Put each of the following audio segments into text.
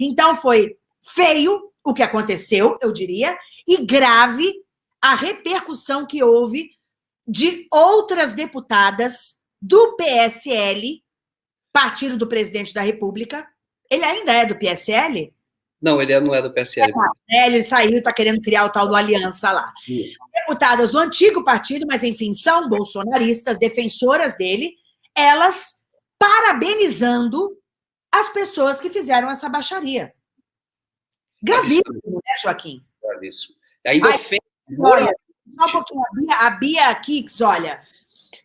Então foi feio o que aconteceu, eu diria, e grave a repercussão que houve de outras deputadas do PSL, partido do presidente da República. Ele ainda é do PSL? Não, ele não é do PSL. É, ele saiu, está querendo criar o tal do Aliança lá. Deputadas do antigo partido, mas enfim, são bolsonaristas, defensoras dele, elas parabenizando as pessoas que fizeram essa baixaria. Gravíssimo, né, Joaquim? Gravíssimo. Ainda Ai, ofende. Olha, só um pouquinho, a Bia, a Bia Kicks, olha,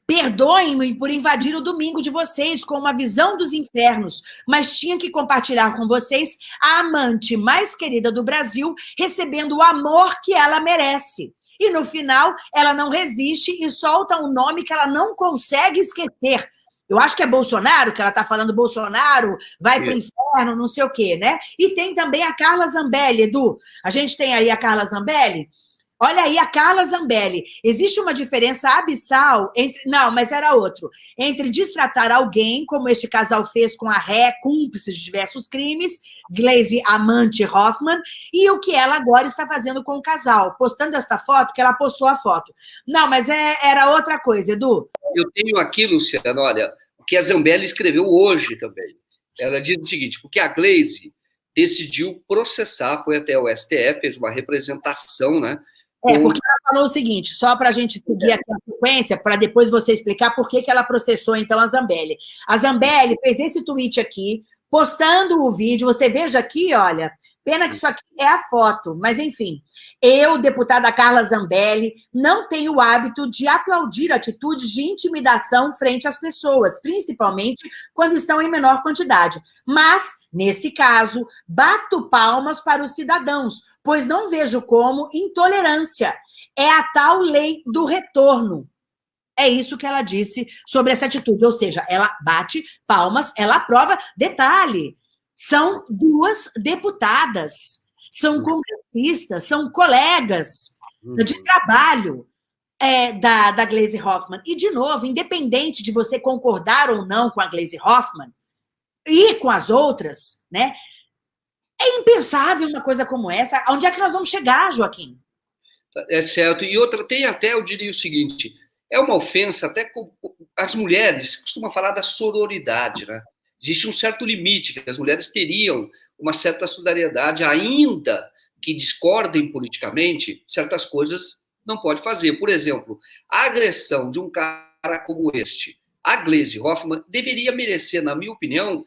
Perdoem-me por invadir o domingo de vocês com uma visão dos infernos, mas tinha que compartilhar com vocês a amante mais querida do Brasil, recebendo o amor que ela merece. E no final, ela não resiste e solta um nome que ela não consegue esquecer. Eu acho que é Bolsonaro, que ela está falando Bolsonaro, vai para o inferno, não sei o quê, né? E tem também a Carla Zambelli, Edu. A gente tem aí a Carla Zambelli, Olha aí a Carla Zambelli. Existe uma diferença abissal entre. Não, mas era outro. Entre destratar alguém, como este casal fez com a Ré, cúmplice de diversos crimes, Glaze Amante Hoffman, e o que ela agora está fazendo com o casal, postando esta foto, que ela postou a foto. Não, mas é, era outra coisa, Edu. Eu tenho aqui, Luciano, olha, o que a Zambelli escreveu hoje também. Ela diz o seguinte: porque a Glaze decidiu processar, foi até o STF, fez uma representação, né? É, porque ela falou o seguinte, só para a gente seguir aqui a sequência, para depois você explicar por que, que ela processou, então, a Zambelli. A Zambelli fez esse tweet aqui, postando o vídeo, você veja aqui, olha, Pena que isso aqui é a foto, mas enfim. Eu, deputada Carla Zambelli, não tenho o hábito de aplaudir atitudes de intimidação frente às pessoas, principalmente quando estão em menor quantidade. Mas, nesse caso, bato palmas para os cidadãos, pois não vejo como intolerância. É a tal lei do retorno. É isso que ela disse sobre essa atitude, ou seja, ela bate palmas, ela aprova. Detalhe, são duas deputadas, são uhum. congressistas, são colegas de uhum. trabalho é, da, da Glaze Hoffman. E, de novo, independente de você concordar ou não com a Glaze Hoffman e com as outras, né? É impensável uma coisa como essa. Onde é que nós vamos chegar, Joaquim? É certo. E outra, tem até, eu diria o seguinte, é uma ofensa até com as mulheres costumam falar da sororidade, né? Existe um certo limite, que as mulheres teriam uma certa solidariedade, ainda que discordem politicamente, certas coisas não pode fazer. Por exemplo, a agressão de um cara como este, a Glaze Hoffman, deveria merecer, na minha opinião,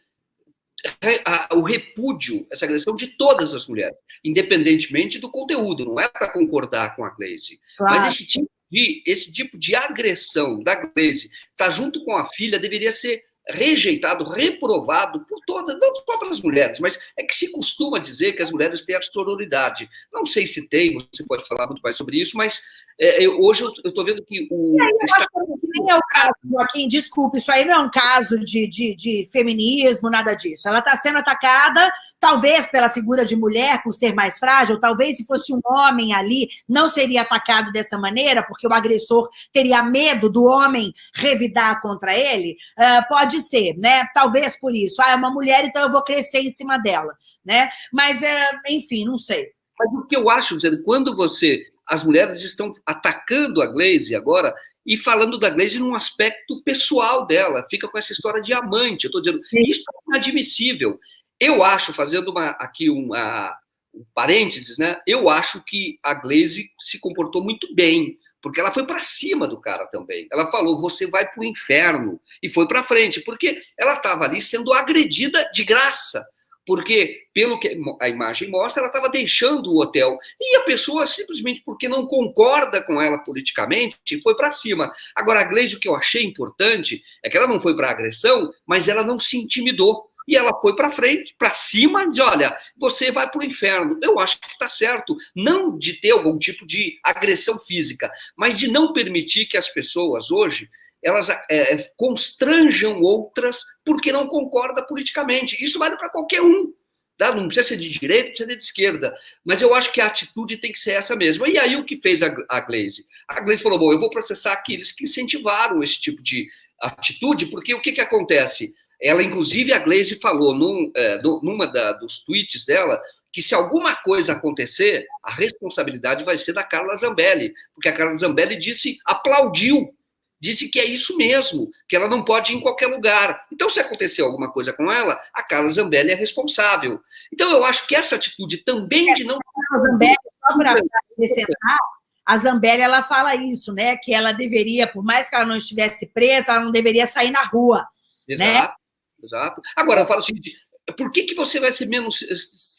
o repúdio, essa agressão de todas as mulheres, independentemente do conteúdo, não é para concordar com a Glaze. Claro. Mas esse tipo, de, esse tipo de agressão da Glaze, tá junto com a filha, deveria ser rejeitado, reprovado por todas, não só pelas mulheres, mas é que se costuma dizer que as mulheres têm a sororidade. Não sei se tem, você pode falar muito mais sobre isso, mas é, eu, hoje eu estou vendo que o. É, eu acho que nem é o caso, Joaquim, desculpe, isso aí não é um caso de, de, de feminismo, nada disso. Ela está sendo atacada, talvez pela figura de mulher, por ser mais frágil, talvez se fosse um homem ali, não seria atacado dessa maneira, porque o agressor teria medo do homem revidar contra ele. Uh, pode ser, né? Talvez por isso. Ah, é uma mulher, então eu vou crescer em cima dela, né? Mas, uh, enfim, não sei. Mas o que eu acho, quando você as mulheres estão atacando a Glaze agora e falando da Glaze num aspecto pessoal dela, fica com essa história de amante. Eu estou dizendo, isso é inadmissível. Eu acho, fazendo uma, aqui uma, um parênteses, né? Eu acho que a Glaze se comportou muito bem, porque ela foi para cima do cara também. Ela falou: você vai para o inferno. E foi para frente, porque ela estava ali sendo agredida de graça porque, pelo que a imagem mostra, ela estava deixando o hotel. E a pessoa, simplesmente porque não concorda com ela politicamente, foi para cima. Agora, a Gleisi, o que eu achei importante é que ela não foi para agressão, mas ela não se intimidou. E ela foi para frente, para cima, de olha, você vai para o inferno. Eu acho que está certo, não de ter algum tipo de agressão física, mas de não permitir que as pessoas hoje elas é, constranjam outras porque não concorda politicamente. Isso vale para qualquer um. Tá? Não precisa ser de direita, precisa ser de esquerda. Mas eu acho que a atitude tem que ser essa mesma. E aí o que fez a, a Glaze? A Glaze falou, bom, eu vou processar aqueles que incentivaram esse tipo de atitude, porque o que, que acontece? Ela, inclusive, a Glaze falou num, é, numa da, dos tweets dela que se alguma coisa acontecer, a responsabilidade vai ser da Carla Zambelli, porque a Carla Zambelli disse, aplaudiu, disse que é isso mesmo, que ela não pode ir em qualquer lugar. Então, se acontecer alguma coisa com ela, a Carla Zambelli é responsável. Então, eu acho que essa atitude também é, de não... A Zambelli, só para acrescentar, a Zambelli, ela fala isso, né, que ela deveria, por mais que ela não estivesse presa, ela não deveria sair na rua, né? Exato. Né? Exato. Agora, eu falo o seguinte, por que, que você vai ser menos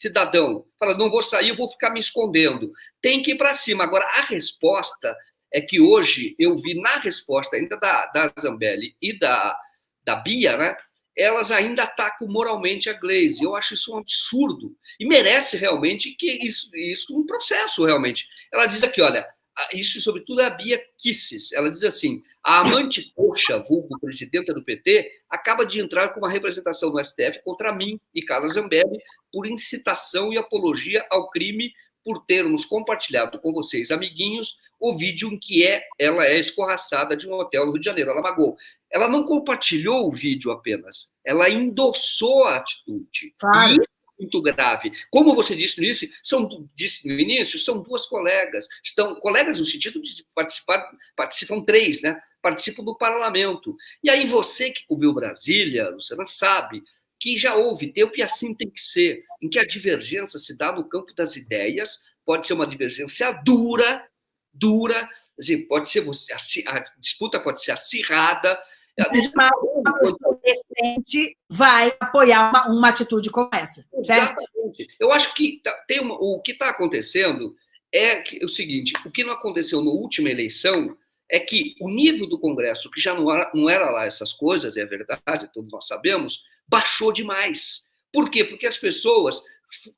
cidadão? Fala, não vou sair, eu vou ficar me escondendo. Tem que ir para cima. Agora, a resposta é que hoje eu vi na resposta ainda da, da Zambelli e da, da Bia, né? Elas ainda atacam moralmente a Glaze. Eu acho isso um absurdo. E merece realmente que isso, isso um processo, realmente. Ela diz aqui, olha, isso sobretudo é a Bia Kisses. Ela diz assim, a amante coxa, vulgo presidenta do PT, acaba de entrar com uma representação no STF contra mim e Carla Zambelli por incitação e apologia ao crime por termos compartilhado com vocês, amiguinhos, o vídeo em que é, ela é escorraçada de um hotel no Rio de Janeiro. Ela magou. Ela não compartilhou o vídeo apenas, ela endossou a atitude. Claro. E muito grave. Como você disse no início, são, disse no início, são duas colegas. Estão colegas no sentido de participar, participam três, né? Participam do parlamento. E aí você que cobriu Brasília, Luciana, sabe que já houve tempo e assim tem que ser, em que a divergência se dá no campo das ideias, pode ser uma divergência dura, dura, assim, pode ser a, a disputa pode ser acirrada, uma, uma pessoa decente vai apoiar uma, uma, atitude como essa, certo? Exatamente. Eu acho que tá, tem uma, o que está acontecendo é, que, é o seguinte, o que não aconteceu na última eleição é que o nível do Congresso, que já não era, não era lá essas coisas, é verdade, todos nós sabemos, baixou demais. Por quê? Porque as pessoas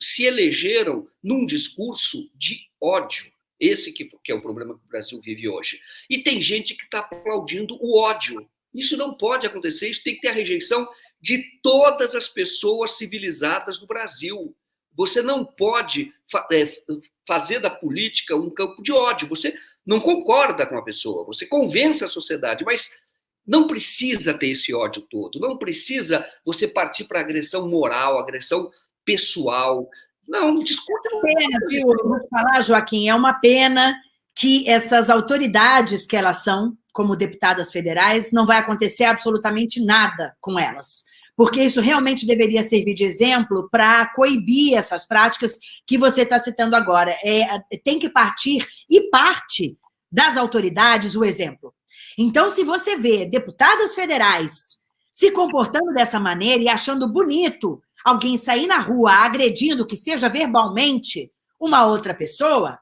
se elegeram num discurso de ódio. Esse que, que é o problema que o Brasil vive hoje. E tem gente que está aplaudindo o ódio. Isso não pode acontecer, isso tem que ter a rejeição de todas as pessoas civilizadas do Brasil. Você não pode é, fazer da política um campo de ódio. Você não concorda com a pessoa, você convence a sociedade, mas não precisa ter esse ódio todo. Não precisa você partir para agressão moral, agressão pessoal. Não, discute. É pena, viu? Eu vou falar, Joaquim, é uma pena que essas autoridades que elas são, como deputadas federais, não vai acontecer absolutamente nada com elas. Porque isso realmente deveria servir de exemplo para coibir essas práticas que você está citando agora. É, tem que partir, e parte das autoridades, o exemplo. Então, se você vê deputadas federais se comportando dessa maneira e achando bonito alguém sair na rua agredindo, que seja verbalmente, uma outra pessoa,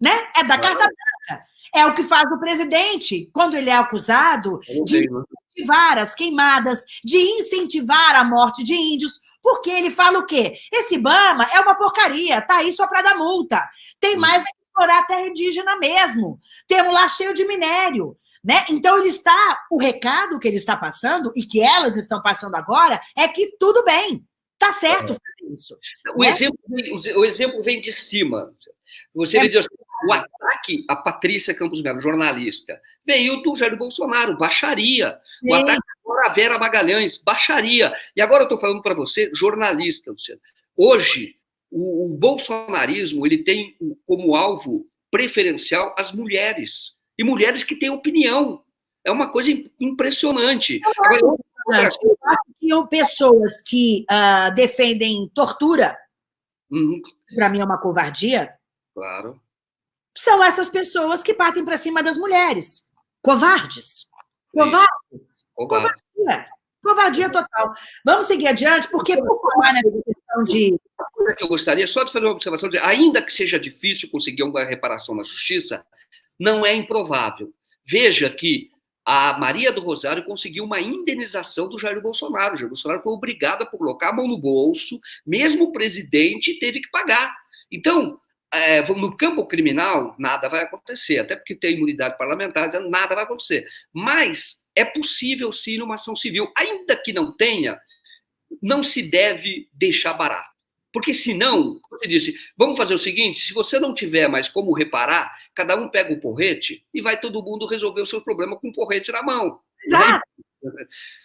né? É da carta branca. É o que faz o presidente quando ele é acusado de né? incentivar as queimadas, de incentivar a morte de índios, porque ele fala o quê? Esse Bama é uma porcaria, tá aí só para dar multa. Tem mais é que explorar a terra indígena mesmo. Temos lá cheio de minério. Né? Então, ele está, o recado que ele está passando, e que elas estão passando agora, é que tudo bem, tá certo fazer isso. O, né? exemplo, o exemplo vem de cima. Você é. O ataque a Patrícia Campos Melo, jornalista, veio do Jair Bolsonaro, baixaria. Sim. O ataque a Vera Magalhães, baixaria. E agora eu estou falando para você, jornalista, Luciano. Hoje, o, o bolsonarismo ele tem como alvo preferencial as mulheres. E mulheres que têm opinião. É uma coisa impressionante. Agora, eu acho que pessoas que uh, defendem tortura, uhum. para mim é uma covardia. Claro são essas pessoas que partem para cima das mulheres. Covardes. Covardes. Covardia. Covardia total. Vamos seguir adiante, porque por falar nessa questão de... Eu gostaria só de fazer uma observação, de, ainda que seja difícil conseguir uma reparação na justiça, não é improvável. Veja que a Maria do Rosário conseguiu uma indenização do Jair Bolsonaro. O Jair Bolsonaro foi obrigado a colocar a mão no bolso, mesmo o presidente teve que pagar. Então, é, no campo criminal, nada vai acontecer, até porque tem imunidade parlamentar, nada vai acontecer. Mas é possível sim numa ação civil, ainda que não tenha, não se deve deixar barato. Porque senão, como você disse, vamos fazer o seguinte, se você não tiver mais como reparar, cada um pega o porrete e vai todo mundo resolver o seu problema com o porrete na mão. Exato.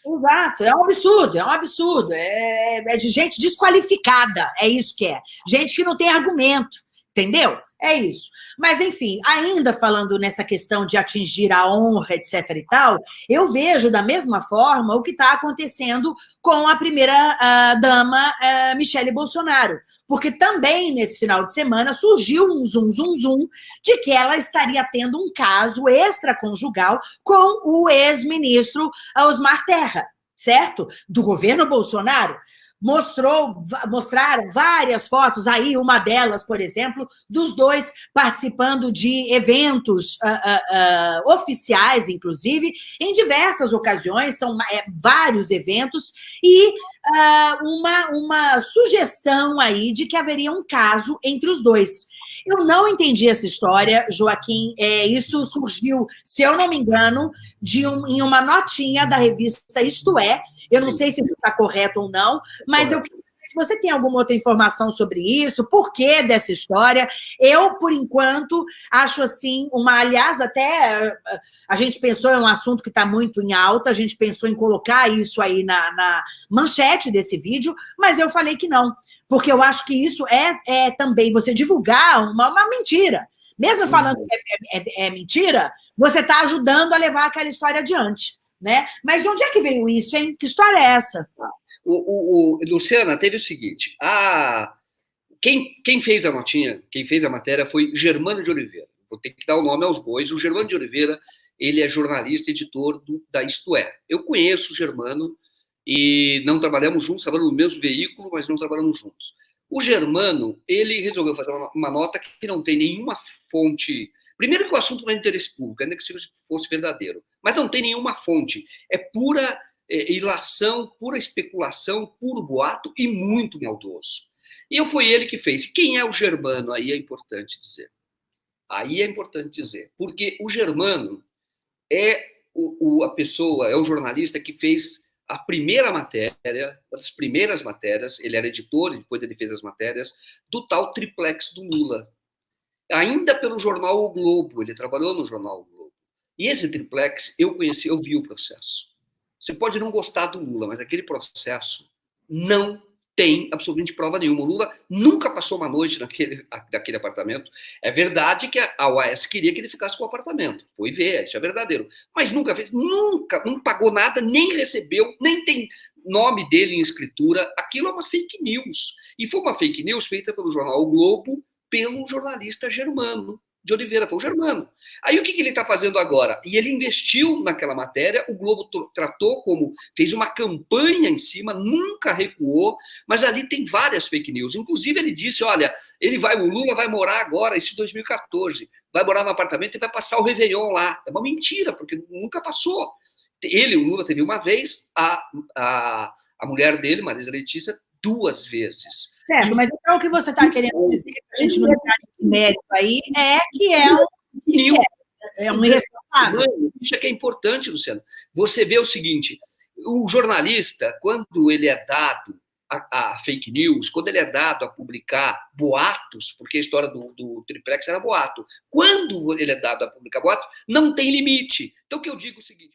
Exato, é um absurdo, é um absurdo. É, é de gente desqualificada, é isso que é. Gente que não tem argumento, entendeu? É isso. Mas, enfim, ainda falando nessa questão de atingir a honra, etc e tal, eu vejo da mesma forma o que está acontecendo com a primeira-dama uh, uh, Michele Bolsonaro. Porque também, nesse final de semana, surgiu um zum, zum, zum de que ela estaria tendo um caso extraconjugal com o ex-ministro Osmar Terra, certo? Do governo Bolsonaro mostrou, mostraram várias fotos, aí uma delas, por exemplo, dos dois participando de eventos uh, uh, uh, oficiais, inclusive, em diversas ocasiões, são é, vários eventos, e uma, uma sugestão aí de que haveria um caso entre os dois. Eu não entendi essa história, Joaquim. É, isso surgiu, se eu não me engano, de um, em uma notinha da revista Isto É, eu não sei se está correto ou não, mas eu se você tem alguma outra informação sobre isso, por que dessa história, eu, por enquanto, acho assim, uma, aliás, até a gente pensou em um assunto que está muito em alta, a gente pensou em colocar isso aí na, na, manchete desse vídeo, mas eu falei que não, porque eu acho que isso é, é também você divulgar uma, uma mentira. Mesmo falando uhum. que é, é, é mentira, você está ajudando a levar aquela história adiante né? Mas de onde é que veio isso, hein? Que história é essa? O, o, o Luciana, teve o seguinte, a, quem, quem fez a notinha, quem fez a matéria foi Germano de Oliveira. Vou ter que dar o nome aos bois. O Germano de Oliveira, ele é jornalista, editor do, da Isto É. Eu conheço o Germano e não trabalhamos juntos, trabalhamos no mesmo veículo, mas não trabalhamos juntos. O Germano, ele resolveu fazer uma, nota que não tem nenhuma fonte Primeiro que o assunto não é interesse público, ainda que fosse verdadeiro, mas não tem nenhuma fonte. É pura é, ilação, pura especulação, puro boato e muito maldoso. E eu foi ele que fez. Quem é o Germano? Aí é importante dizer. Aí é importante dizer. Porque o Germano é o, o, a pessoa, é o jornalista que fez a primeira matéria, as primeiras matérias, ele era editor, depois ele fez as matérias, do tal triplex do Lula, ainda pelo jornal O Globo, ele trabalhou no jornal. E esse triplex, eu conheci, eu vi o processo. Você pode não gostar do Lula, mas aquele processo não tem absolutamente prova nenhuma. O Lula nunca passou uma noite naquele, naquele apartamento. É verdade que a OAS queria que ele ficasse com o apartamento. Foi ver, isso é verdadeiro. Mas nunca fez, nunca, não pagou nada, nem recebeu, nem tem nome dele em escritura. Aquilo é uma fake news. E foi uma fake news feita pelo jornal O Globo, pelo jornalista Germano de Oliveira, foi o Germano. Aí o que, que ele está fazendo agora? E ele investiu naquela matéria, o Globo tratou como, fez uma campanha em cima, nunca recuou, mas ali tem várias fake news. Inclusive ele disse, olha, ele vai, o Lula vai morar agora, esse 2014, vai morar no apartamento e vai passar o Réveillon lá. É uma mentira, porque nunca passou. Ele, o Lula, teve uma vez, a, a, a mulher dele, Marisa Letícia, duas vezes. Certo, mas então o que você está querendo dizer, a gente não nesse mérito aí, é que é um, que é, é um irresponsável. Isso é que é importante, Luciano. Você vê o seguinte, o jornalista, quando ele é dado a, a, fake news, quando ele é dado a publicar boatos, porque a história do, do triplex era boato, quando ele é dado a publicar boato, não tem limite. Então, o que eu digo é o seguinte...